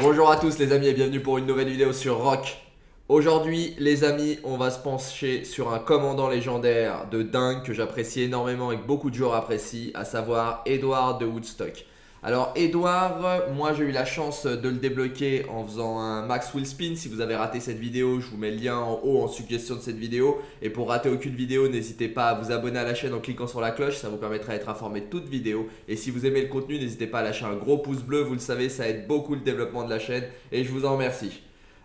Bonjour à tous les amis et bienvenue pour une nouvelle vidéo sur Rock. Aujourd'hui les amis on va se pencher sur un commandant légendaire de dingue que j'apprécie énormément et que beaucoup de joueurs apprécient, à savoir Edward de Woodstock. Alors Edouard, moi j'ai eu la chance de le débloquer en faisant un max wheel spin. Si vous avez raté cette vidéo, je vous mets le lien en haut en suggestion de cette vidéo. Et pour rater aucune vidéo, n'hésitez pas à vous abonner à la chaîne en cliquant sur la cloche, ça vous permettra d'être informé de toute vidéo. Et si vous aimez le contenu, n'hésitez pas à lâcher un gros pouce bleu, vous le savez, ça aide beaucoup le développement de la chaîne et je vous en remercie.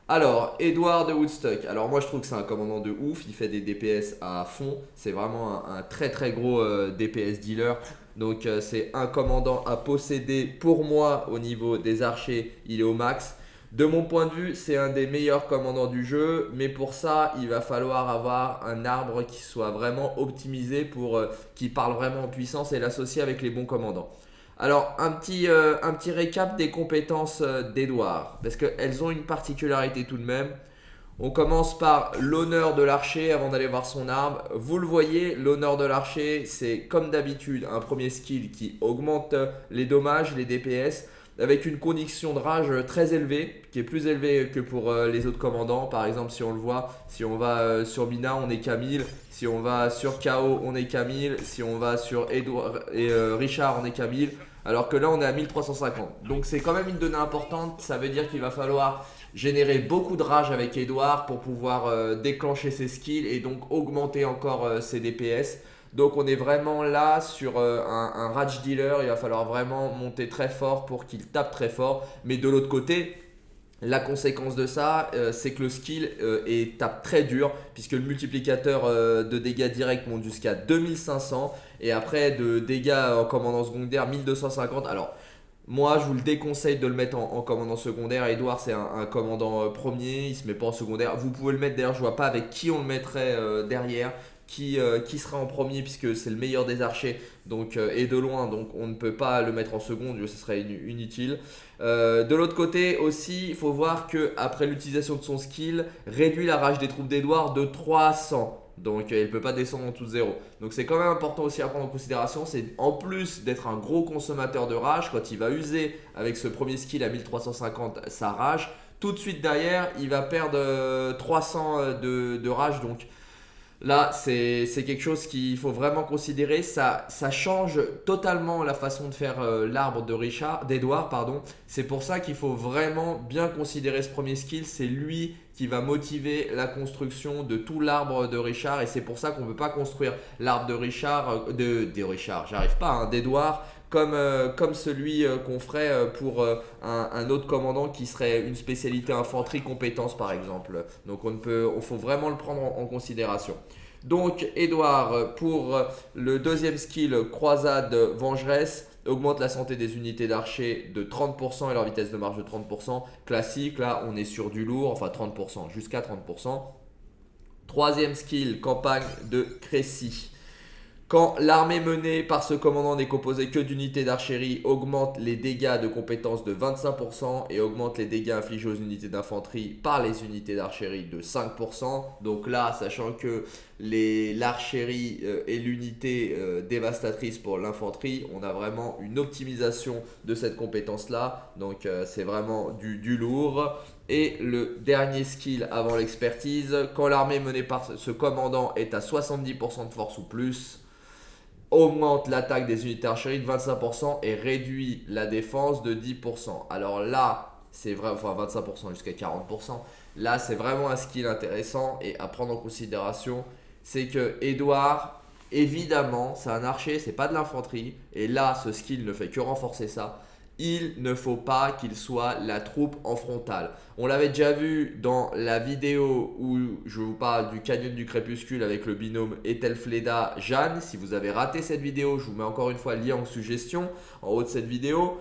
Alors, Edouard de Woodstock. Alors moi je trouve que c'est un commandant de ouf, il fait des DPS à fond. C'est vraiment un, très très gros euh, DPS dealer. Donc euh, c'est un commandant à posséder pour moi au niveau des archers, il est au max. De mon point de vue, c'est un des meilleurs commandants du jeu, mais pour ça, il va falloir avoir un arbre qui soit vraiment optimisé pour euh, qui parle vraiment en puissance et l'associer avec les bons commandants. Alors, un petit, euh, un petit récap des compétences d'Edouard, parce qu'elles ont une particularité tout de même. On commence par l'honneur de l'archer avant d'aller voir son arme. Vous le voyez, l'honneur de l'archer, c'est comme d'habitude un premier skill qui augmente les dommages, les DPS, avec une condition de rage très élevée, qui est plus élevée que pour euh, les autres commandants. Par exemple, si on le voit, si on va euh, sur Mina, on est Camille. Si on va sur KO, on est Camille. Si on va sur Edouard et euh, Richard, on est Camille. Alors que là, on est à 1350. Donc c'est quand même une donnée importante. Ça veut dire qu'il va falloir générer beaucoup de rage avec Edouard pour pouvoir euh, déclencher ses skills et donc augmenter encore euh, ses DPS. Donc on est vraiment là sur euh, un, rage dealer, il va falloir vraiment monter très fort pour qu'il tape très fort. Mais de l'autre côté, la conséquence de ça, c'est que le skill tape très dur puisque le multiplicateur de dégâts directs monte jusqu'à 2500 et après de dégâts en commandant secondaire 1250. Alors moi, je vous le déconseille de le mettre en, commandant secondaire. Edouard, c'est un, commandant euh, premier, il se met pas en secondaire. Vous pouvez le mettre d'ailleurs, je vois pas avec qui on le mettrait euh, derrière. Qui, euh, qui, sera en premier puisque c'est le meilleur des archers donc, et de loin donc on ne peut pas le mettre en seconde ce serait inutile de l'autre côté aussi il faut voir que après l'utilisation de son skill réduit la rage des troupes d'Edouard de 300 donc euh, il ne peut pas descendre en tout zéro. Donc c'est quand même important aussi à prendre en considération. C'est en plus d'être un gros consommateur de rage, quand il va user avec ce premier skill à 1350 sa rage, tout de suite derrière il va perdre 300 euh, euh, de, rage. Donc Là, c'est quelque chose qu'il faut vraiment considérer. Ça, change totalement la façon de faire l'arbre de Richard, d'Edouard. C'est pour ça qu'il faut vraiment bien considérer ce premier skill. C'est lui qui va motiver la construction de tout l'arbre de Richard et c'est pour ça qu'on ne peut pas construire l'arbre de Richard, euh, de, Richard, j'arrive pas, hein, d'Edouard comme, euh, comme celui euh, qu'on ferait pour un, autre commandant qui serait une spécialité infanterie compétence par exemple. Donc on peut, faut vraiment le prendre en, considération. Donc Edouard pour le deuxième skill croisade vengeresse, augmente la santé des unités d'archer de 30% et leur vitesse de marche de 30%. Classique, là on est sur du lourd, enfin 30%, jusqu'à 30%. Troisième skill, campagne de Crécy. Quand l'armée menée par ce commandant n'est composée que d'unités d'archerie, augmente les dégâts de compétences de 25% et augmente les dégâts infligés aux unités d'infanterie par les unités d'archerie de 5%. Donc là, sachant que l'archerie euh, est l'unité euh, dévastatrice pour l'infanterie, on a vraiment une optimisation de cette compétence-là. Donc euh, c'est vraiment du, du lourd. Et le dernier skill avant l'expertise, quand l'armée menée par ce commandant est à 70% de force ou plus, augmente l'attaque des unités archerie de 25% et réduit la défense de 10%. Alors là, c'est vrai, enfin 25% jusqu'à 40%. Là, c'est vraiment un skill intéressant et à prendre en considération, c'est que Edouard, évidemment, c'est un archer, c'est pas de l'infanterie. Et là, ce skill ne fait que renforcer ça il ne faut pas qu'il soit la troupe en frontale. On l'avait déjà vu dans la vidéo où je vous parle du canyon du crépuscule avec le binôme Ethelfleda Jeanne. Si vous avez raté cette vidéo, je vous mets encore une fois le lien en suggestion en haut de cette vidéo.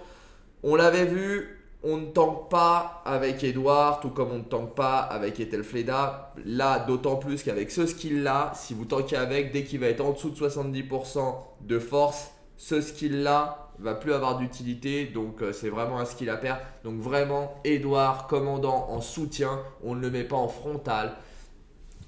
On l'avait vu, on ne tank pas avec Edouard, tout comme on ne tank pas avec Ethelfleda. Là, d'autant plus qu'avec ce skill-là, si vous tankez avec, dès qu'il va être en dessous de 70% de force, ce skill-là va plus avoir d'utilité. Donc, euh, c'est vraiment un skill à perdre. Donc, vraiment, Edouard, commandant en soutien, on ne le met pas en frontal.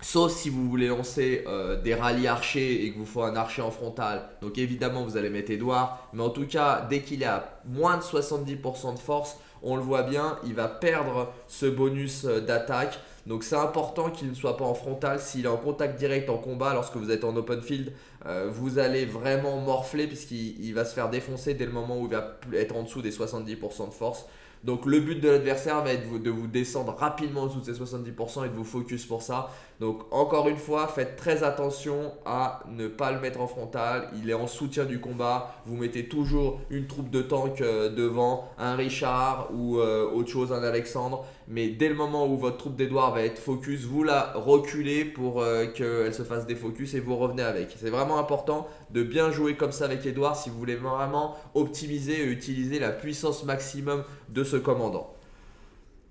Sauf si vous voulez lancer euh, des rallyes archers et que vous faut un archer en frontal. Donc évidemment, vous allez mettre Edouard. Mais en tout cas, dès qu'il est moins de 70% de force, on le voit bien, il va perdre ce bonus euh, d'attaque. Donc c'est important qu'il ne soit pas en frontal. S'il est en contact direct en combat lorsque vous êtes en open field, euh, vous allez vraiment morfler puisqu'il va se faire défoncer dès le moment où il va être en dessous des 70% de force. Donc le but de l'adversaire va être de vous descendre rapidement en dessous de ces 70% et de vous focus pour ça. Donc encore une fois, faites très attention à ne pas le mettre en frontal. Il est en soutien du combat. Vous mettez toujours une troupe de tank euh, devant, un Richard ou euh, autre chose, un Alexandre. Mais dès le moment où votre troupe d'Edouard va être focus, vous la reculez pour euh, qu'elle se fasse des focus et vous revenez avec. C'est vraiment important de bien jouer comme ça avec Edouard si vous voulez vraiment optimiser et utiliser la puissance maximum de ce commandant.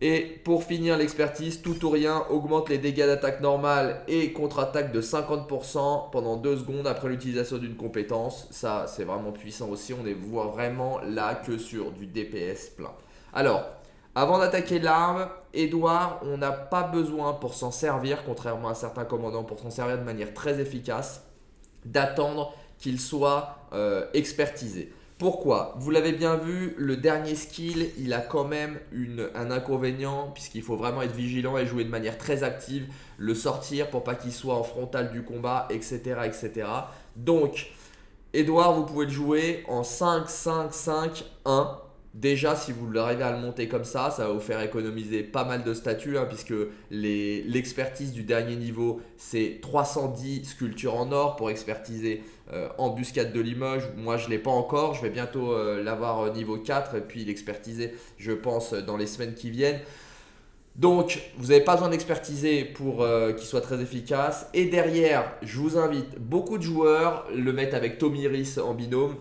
Et pour finir l'expertise, tout ou rien augmente les dégâts d'attaque normale et contre-attaque de 50% pendant 2 secondes après l'utilisation d'une compétence. Ça, c'est vraiment puissant aussi. On est vraiment là que sur du DPS plein. Alors, avant d'attaquer l'arme, Edouard, on n'a pas besoin pour s'en servir, contrairement à certains commandants, pour s'en servir de manière très efficace, d'attendre qu'il soit euh, expertisé. Pourquoi? Vous l'avez bien vu, le dernier skill, il a quand même un inconvénient puisqu'il faut vraiment être vigilant et jouer de manière très active, le sortir pour pas qu'il soit en frontal du combat, etc. etc. Donc, Edouard, vous pouvez le jouer en 5, 5, 5, 1 Déjà, si vous arrivez à le monter comme ça, ça va vous faire économiser pas mal de statuts, hein, puisque l'expertise du dernier niveau, c'est 310 sculptures en or pour expertiser euh, Embuscade de Limoges. Moi, je ne l'ai pas encore, je vais bientôt euh, l'avoir au niveau 4 et puis l'expertiser, je pense, dans les semaines qui viennent. Donc, vous n'avez pas besoin d'expertiser pour euh, qu'il soit très efficace. Et derrière, je vous invite, beaucoup de joueurs le mettent avec Tomiris en binôme.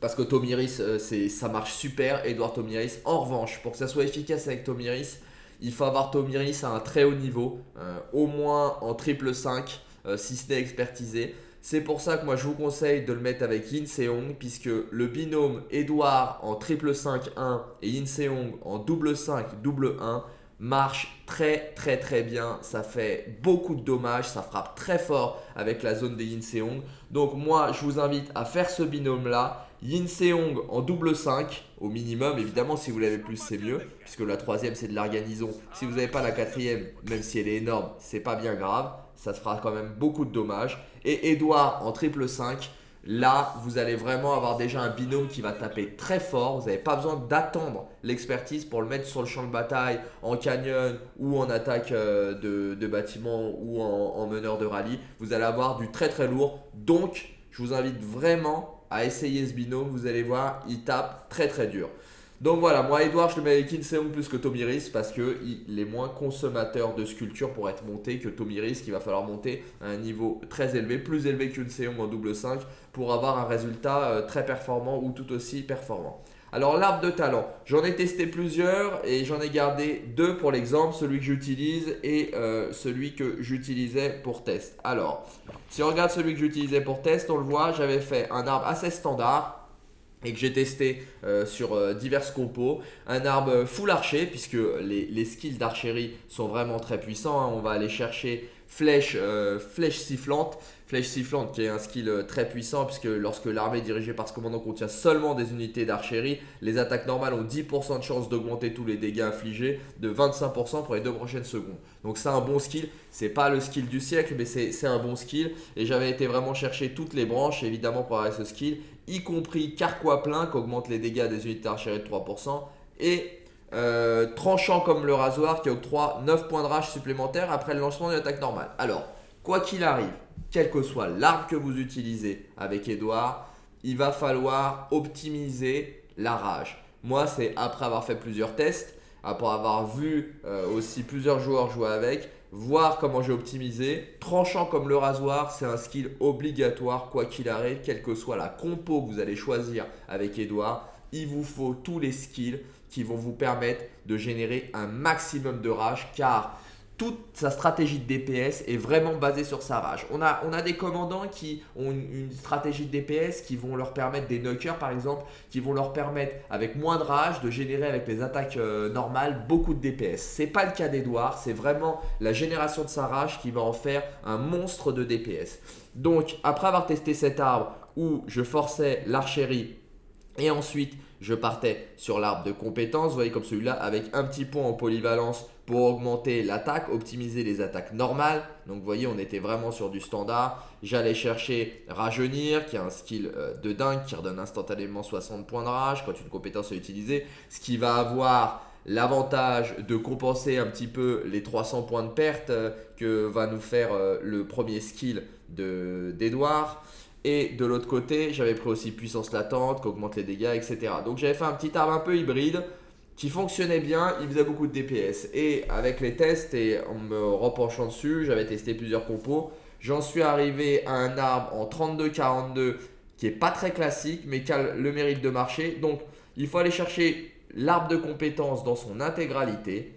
Parce que Tomiris, euh, ça marche super, Edouard Tomiris. En revanche, pour que ça soit efficace avec Tomiris, il faut avoir Tomiris à un très haut niveau, euh, au moins en triple 5, euh, si ce n'est expertisé. C'est pour ça que moi je vous conseille de le mettre avec Yin Seong, puisque le binôme Edouard en triple 5-1 et Yin Seong en double 5, double 1 marche très très très bien. Ça fait beaucoup de dommages, ça frappe très fort avec la zone des Yin Seong. Donc moi je vous invite à faire ce binôme là Yin Seong en double 5 au minimum. Évidemment, si vous l'avez plus, c'est mieux. Puisque la troisième, c'est de l'arganison. Si vous n'avez pas la quatrième, même si elle est énorme, c'est pas bien grave. Ça se fera quand même beaucoup de dommages. Et Edouard en triple 5. Là, vous allez vraiment avoir déjà un binôme qui va taper très fort. Vous n'avez pas besoin d'attendre l'expertise pour le mettre sur le champ de bataille, en canyon ou en attaque euh, de, bâtiment ou en meneur de rallye. Vous allez avoir du très très lourd. Donc, je vous invite vraiment à essayer ce binôme. Vous allez voir, il tape très très dur. Donc voilà, moi Edouard, je le mets avec Inseong plus que Tomiris parce qu'il est moins consommateur de sculpture pour être monté que Tomiris, qu'il va falloir monter à un niveau très élevé, plus élevé qu'Inseong en double 5 pour avoir un résultat euh, très performant ou tout aussi performant. Alors l'arbre de talent, j'en ai testé plusieurs et j'en ai gardé deux pour l'exemple, celui que j'utilise et euh, celui que j'utilisais pour test. Alors, si on regarde celui que j'utilisais pour test, on le voit, j'avais fait un arbre assez standard et que j'ai testé euh, sur euh, divers compos. Un arbre full archer puisque les, skills d'archerie sont vraiment très puissants. Hein. On va aller chercher flèche, flèche sifflante. Flèche sifflante qui est un skill euh, très puissant puisque lorsque l'armée dirigée par ce commandant contient seulement des unités d'archerie, les attaques normales ont 10% de chance d'augmenter tous les dégâts infligés de 25% pour les deux prochaines secondes. Donc c'est un bon skill, c'est pas le skill du siècle mais c'est un bon skill. Et j'avais été vraiment chercher toutes les branches évidemment pour avoir ce skill, y compris carquois plein qui augmente les dégâts des unités d'archerie de 3% et euh, tranchant comme le rasoir qui octroie 9 points de rage supplémentaires après le lancement d'une attaque normale. Alors, quoi qu'il arrive, quelle que soit l'arme que vous utilisez avec Edouard, il va falloir optimiser la rage. Moi, c'est après avoir fait plusieurs tests, après avoir vu euh, aussi plusieurs joueurs jouer avec, voir comment j'ai optimisé. Tranchant comme le rasoir, c'est un skill obligatoire quoi qu'il arrive, quelle que soit la compo que vous allez choisir avec Edouard. Il vous faut tous les skills qui vont vous permettre de générer un maximum de rage car toute sa stratégie de DPS est vraiment basée sur sa rage. On a, des commandants qui ont une, stratégie de DPS qui vont leur permettre, des knockers par exemple, qui vont leur permettre avec moins de rage de générer avec les attaques euh, normales beaucoup de DPS. C'est pas le cas d'Edouard, c'est vraiment la génération de sa rage qui va en faire un monstre de DPS. Donc après avoir testé cet arbre où je forçais l'archerie et ensuite je partais sur l'arbre de compétences, vous voyez comme celui-là, avec un petit point en polyvalence pour augmenter l'attaque, optimiser les attaques normales. Donc vous voyez, on était vraiment sur du standard. J'allais chercher Rajeunir, qui est un skill euh, de dingue, qui redonne instantanément 60 points de rage quand une compétence est utilisée. Ce qui va avoir l'avantage de compenser un petit peu les 300 points de perte euh, que va nous faire euh, le premier skill d'Edouard. Et de l'autre côté, j'avais pris aussi puissance latente, qui augmente les dégâts, etc. Donc j'avais fait un petit arbre un peu hybride qui fonctionnait bien, il faisait beaucoup de DPS. Et avec les tests et en me repenchant dessus, j'avais testé plusieurs compos. J'en suis arrivé à un arbre en 32-42 qui est pas très classique, mais qui a le mérite de marcher. Donc il faut aller chercher l'arbre de compétences dans son intégralité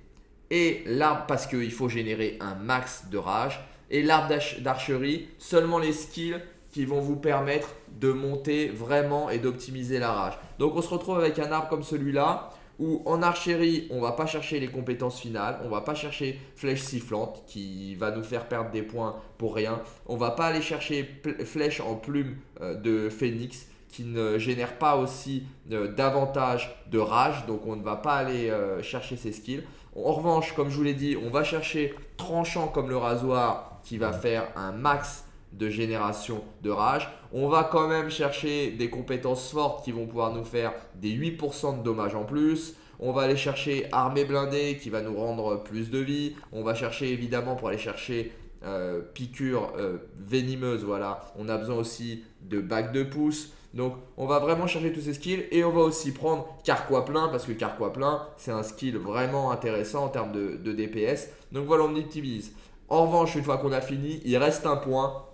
et l'arbre parce qu'il faut générer un max de rage et l'arbre d'archerie, seulement les skills qui vont vous permettre de monter vraiment et d'optimiser la rage. Donc on se retrouve avec un arbre comme celui-là où en archerie, on va pas chercher les compétences finales, on va pas chercher flèche sifflante qui va nous faire perdre des points pour rien. On va pas aller chercher flèche en plume euh, de phénix qui ne génère pas aussi euh, davantage de rage, donc on ne va pas aller euh, chercher ces skills. En revanche, comme je vous l'ai dit, on va chercher tranchant comme le rasoir qui va faire un max de génération de rage. On va quand même chercher des compétences fortes qui vont pouvoir nous faire des 8% de dommages en plus. On va aller chercher armée blindée qui va nous rendre plus de vie. On va chercher évidemment pour aller chercher euh, piqûre venimeuse. Voilà. On a besoin aussi de bac de pouce. Donc on va vraiment chercher tous ces skills et on va aussi prendre carquois plein parce que carquois plein c'est un skill vraiment intéressant en termes de, DPS. Donc voilà on optimise. En revanche une fois qu'on a fini il reste un point.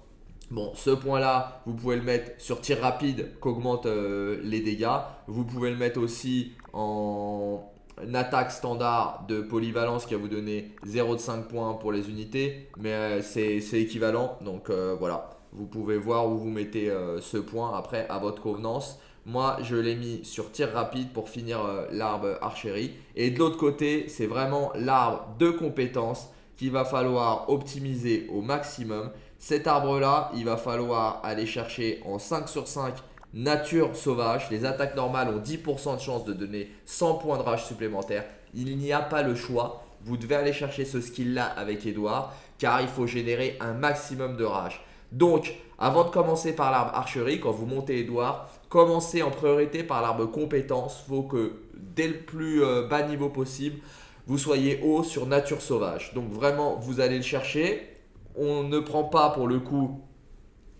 Bon ce point là vous pouvez le mettre sur tir rapide qu'augmente euh, les dégâts. Vous pouvez le mettre aussi en attaque standard de polyvalence qui va vous donner 0,5 points pour les unités. Mais euh, c'est équivalent donc euh, voilà. Vous pouvez voir où vous mettez ce point après à votre convenance. Moi, je l'ai mis sur tir rapide pour finir l'arbre archerie. Et de l'autre côté, c'est vraiment l'arbre de compétences qu'il va falloir optimiser au maximum. Cet arbre-là, il va falloir aller chercher en 5 sur 5 nature sauvage. Les attaques normales ont 10% de chance de donner 100 points de rage supplémentaires. Il n'y a pas le choix. Vous devez aller chercher ce skill-là avec Edouard car il faut générer un maximum de rage. Donc, avant de commencer par l'arbre archerie, quand vous montez Edouard, commencez en priorité par l'arbre compétence. Il faut que dès le plus euh, bas niveau possible, vous soyez haut sur nature sauvage. Donc vraiment, vous allez le chercher. On ne prend pas pour le coup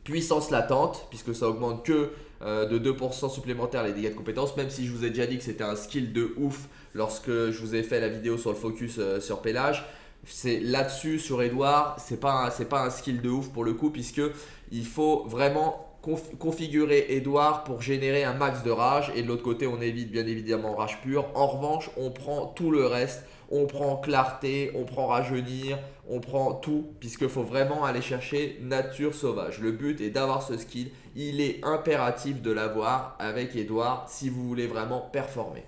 puissance latente, puisque ça augmente que euh, de 2% supplémentaires les dégâts de compétence, même si je vous ai déjà dit que c'était un skill de ouf lorsque je vous ai fait la vidéo sur le focus euh, sur Pélage c'est là-dessus sur Edouard, c'est pas c'est pas un skill de ouf pour le coup puisque il faut vraiment configurer Edouard pour générer un max de rage et de l'autre côté on évite bien évidemment rage pure. En revanche, on prend tout le reste, on prend clarté, on prend rajeunir, on prend tout puisqu'il faut vraiment aller chercher nature sauvage. Le but est d'avoir ce skill, il est impératif de l'avoir avec Edouard si vous voulez vraiment performer.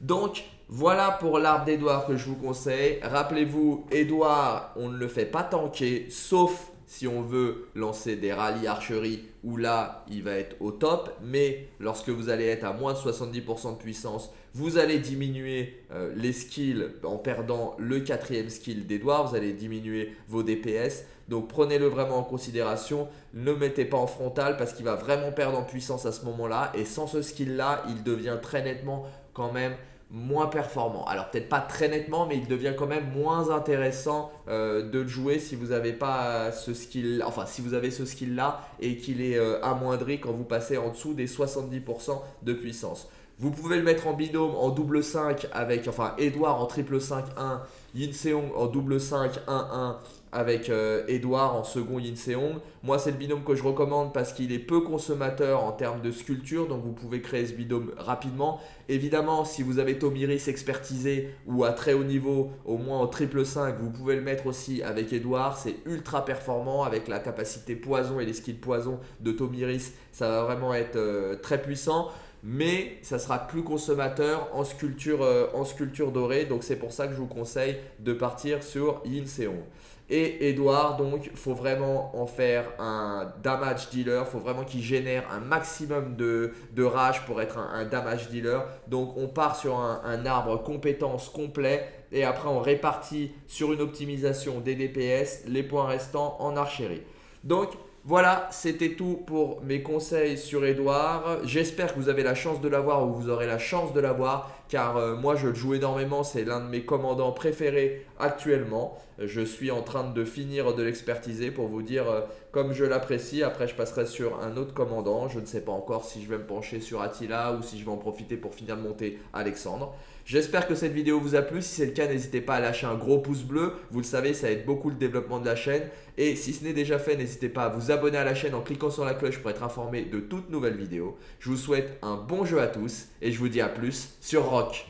Donc voilà pour l'arbre d'Edouard que je vous conseille. Rappelez-vous, Edouard, on ne le fait pas tanker, sauf si on veut lancer des rallyes archerie où là, il va être au top. Mais lorsque vous allez être à moins de 70% de puissance, vous allez diminuer euh, les skills en perdant le quatrième skill d'Edouard. Vous allez diminuer vos DPS. Donc prenez-le vraiment en considération. Ne mettez pas en frontal parce qu'il va vraiment perdre en puissance à ce moment-là. Et sans ce skill-là, il devient très nettement quand même moins performant. Alors peut-être pas très nettement, mais il devient quand même moins intéressant euh, de le jouer si vous n'avez pas ce skill, enfin si vous avez ce skill là et qu'il est euh, amoindri quand vous passez en dessous des 70% de puissance. Vous pouvez le mettre en binôme en double 5 avec, enfin Edouard en triple 5-1, Yin Seong en double 5-1-1 avec euh, Edouard en second Yin Seong. Moi, c'est le binôme que je recommande parce qu'il est peu consommateur en termes de sculpture, donc vous pouvez créer ce binôme rapidement. Évidemment, si vous avez Tomiris expertisé ou à très haut niveau, au moins en triple 5, vous pouvez le mettre aussi avec Edouard. C'est ultra performant avec la capacité poison et les skills poison de Tomiris. Ça va vraiment être euh, très puissant. Mais ça sera plus consommateur en sculpture, euh, en sculpture dorée. Donc c'est pour ça que je vous conseille de partir sur Yin Seong. Et Edouard, donc, faut vraiment en faire un damage dealer. faut vraiment qu'il génère un maximum de, rage pour être un, damage dealer. Donc, on part sur un, un arbre compétence complet et après, on répartit sur une optimisation des DPS les points restants en archerie. Donc, voilà, c'était tout pour mes conseils sur Edouard. J'espère que vous avez la chance de l'avoir ou vous aurez la chance de l'avoir car euh, moi je le joue énormément, c'est l'un de mes commandants préférés actuellement. Je suis en train de finir de l'expertiser pour vous dire euh, comme je l'apprécie. Après je passerai sur un autre commandant. Je ne sais pas encore si je vais me pencher sur Attila ou si je vais en profiter pour finir de monter Alexandre. J'espère que cette vidéo vous a plu. Si c'est le cas, n'hésitez pas à lâcher un gros pouce bleu. Vous le savez, ça aide beaucoup le développement de la chaîne. Et si ce n'est déjà fait, n'hésitez pas à vous abonner à la chaîne en cliquant sur la cloche pour être informé de toutes nouvelles vidéos. Je vous souhaite un bon jeu à tous et je vous dis à plus sur Rock.